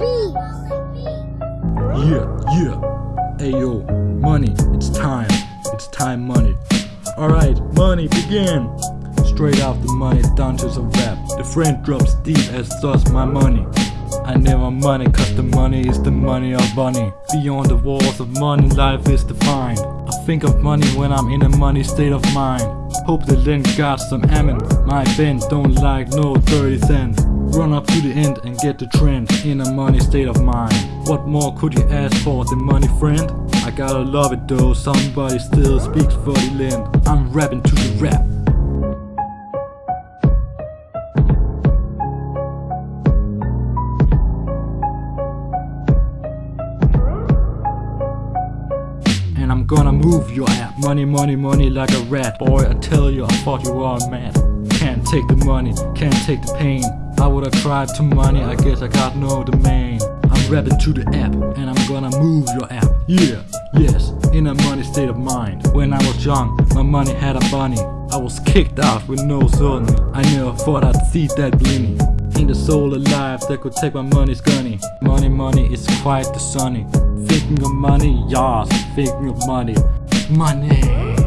Yeah, yeah. Ayo, money, it's time. It's time, money. Alright, money, begin. Straight off the money, to some rap. The friend drops deep as does my money. I never money, cause the money is the money of money. Beyond the walls of money, life is defined. I think of money when I'm in a money state of mind. Hope the lend got some amen. My band don't like no 30 cents. Run up to the end and get the trend in a money state of mind. What more could you ask for the money friend? I gotta love it though, somebody still speaks for the land. I'm rapping to the rap. And I'm gonna move your app. Money, money, money like a rat. Boy, I tell you, I thought you were mad. Can't take the money, can't take the pain. I would've tried to money, I guess I got no domain. I'm rapping to the app, and I'm gonna move your app. Yeah, yes, in a money state of mind. When I was young, my money had a bunny. I was kicked out with no son. I never thought I'd see that blinny. Ain't the soul alive that could take my money's gunny. Money, money is quite the sunny. Thinking of money, yes, thinking of money. Money.